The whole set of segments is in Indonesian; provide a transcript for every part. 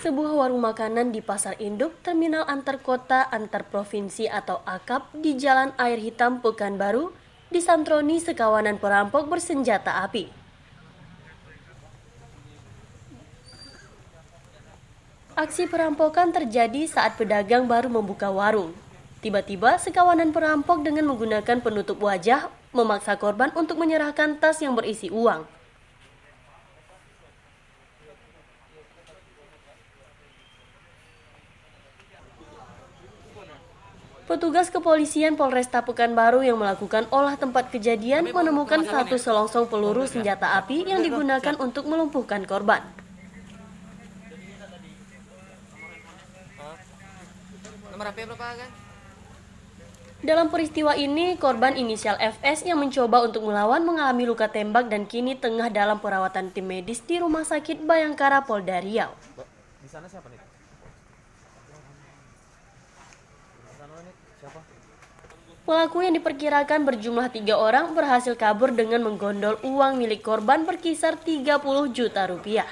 Sebuah warung makanan di Pasar Induk, Terminal Antar Kota Antar Provinsi atau AKAP di Jalan Air Hitam Pekanbaru, disantroni sekawanan perampok bersenjata api. Aksi perampokan terjadi saat pedagang baru membuka warung. Tiba-tiba sekawanan perampok dengan menggunakan penutup wajah memaksa korban untuk menyerahkan tas yang berisi uang. Petugas kepolisian Polresta Pekanbaru yang melakukan olah tempat kejadian menemukan satu selongsong peluru senjata api yang digunakan untuk melumpuhkan korban. Dalam peristiwa ini, korban inisial FS yang mencoba untuk melawan mengalami luka tembak dan kini tengah dalam perawatan tim medis di Rumah Sakit Bayangkara Polda Riau. Di sana siapa nih? Pelaku yang diperkirakan berjumlah tiga orang berhasil kabur dengan menggondol uang milik korban berkisar 30 juta rupiah.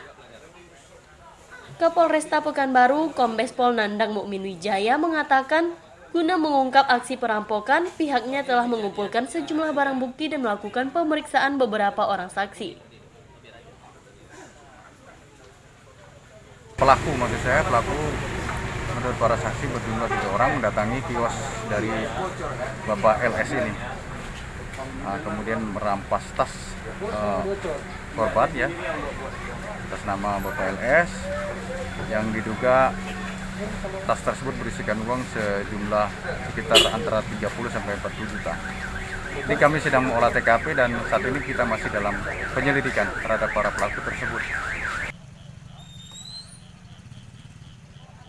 Kapolresta Pekanbaru, Kombes Pol Nandang Mukmin Wijaya mengatakan, guna mengungkap aksi perampokan, pihaknya telah mengumpulkan sejumlah barang bukti dan melakukan pemeriksaan beberapa orang saksi. Pelaku maksud saya, pelaku menurut para saksi berjumlah tiga orang mendatangi kios dari Bapak LS ini. Nah, kemudian merampas tas uh, korban ya, atas nama Bapak LS yang diduga tas tersebut berisikan uang sejumlah sekitar antara 30 sampai 40 juta. Ini kami sedang mengolah TKP dan saat ini kita masih dalam penyelidikan terhadap para pelaku tersebut.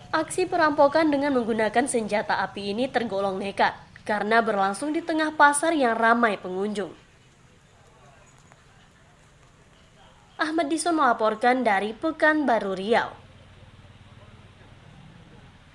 Aksi perampokan dengan menggunakan senjata api ini tergolong nekat karena berlangsung di tengah pasar yang ramai pengunjung. Ahmad Dison melaporkan dari Pekanbaru Riau.